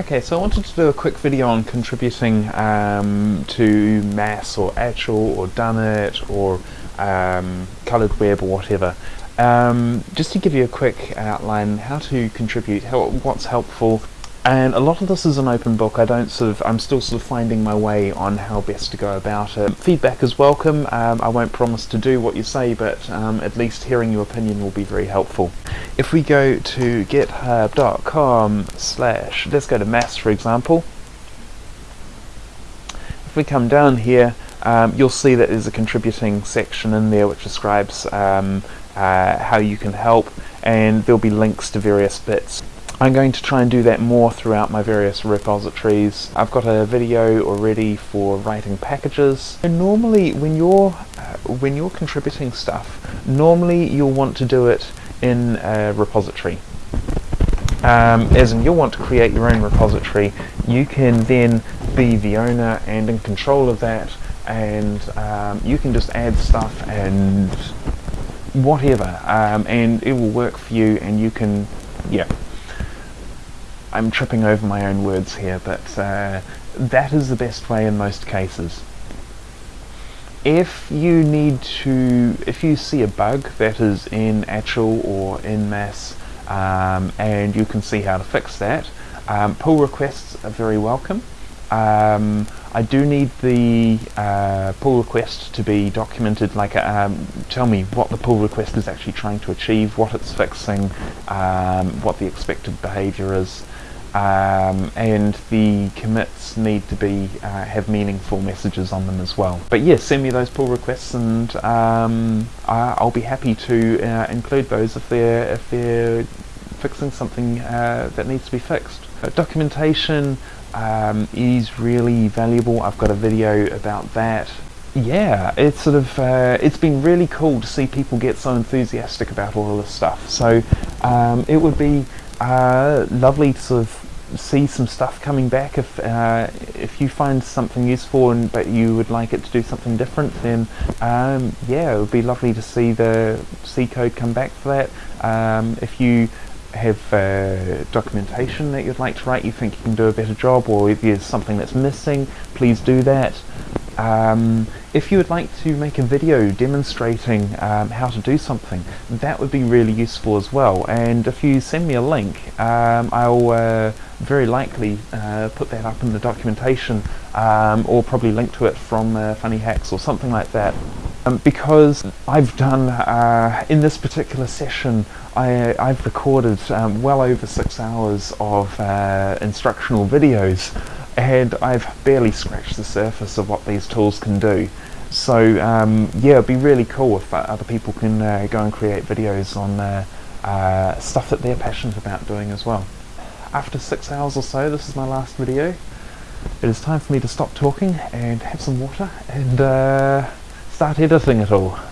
Okay, so I wanted to do a quick video on contributing um, to Mass or Actual or Dunnit or um, Coloured Web or whatever. Um, just to give you a quick outline how to contribute, how, what's helpful, and a lot of this is an open book. I don't sort of, I'm still sort of finding my way on how best to go about it. Feedback is welcome. Um, I won't promise to do what you say, but um, at least hearing your opinion will be very helpful. If we go to github.com slash, let's go to mass for example. If we come down here, um, you'll see that there's a contributing section in there which describes um, uh, how you can help and there'll be links to various bits. I'm going to try and do that more throughout my various repositories. I've got a video already for writing packages. And normally when you're uh, when you're contributing stuff, normally you'll want to do it in a repository. Um, as in you'll want to create your own repository. You can then be the owner and in control of that and um, you can just add stuff and whatever um, and it will work for you and you can yeah I'm tripping over my own words here, but uh, that is the best way in most cases. If you need to, if you see a bug that is in actual or in mass, um, and you can see how to fix that, um, pull requests are very welcome. Um, I do need the uh, pull request to be documented, like um, tell me what the pull request is actually trying to achieve, what it's fixing, um, what the expected behavior is, um, and the commits need to be uh, have meaningful messages on them as well. But yeah, send me those pull requests, and um, I'll be happy to uh, include those if they're if they're fixing something uh, that needs to be fixed. Uh, documentation um, is really valuable. I've got a video about that. Yeah, it's sort of uh, it's been really cool to see people get so enthusiastic about all of this stuff. So um, it would be uh, lovely to sort of see some stuff coming back if uh, if you find something useful and but you would like it to do something different then um, yeah it would be lovely to see the C code come back for that um, if you have uh, documentation that you'd like to write you think you can do a better job or if there's something that's missing please do that um, if you would like to make a video demonstrating um, how to do something, that would be really useful as well. And if you send me a link, um, I'll uh, very likely uh, put that up in the documentation um, or probably link to it from uh, Funny Hacks or something like that. Um, because I've done, uh, in this particular session, I, have recorded um, well over six hours of uh, instructional videos and I've barely scratched the surface of what these tools can do. So um, yeah, it'd be really cool if uh, other people can uh, go and create videos on uh, uh, stuff that they're passionate about doing as well. After six hours or so, this is my last video. It is time for me to stop talking and have some water and started a thing at all.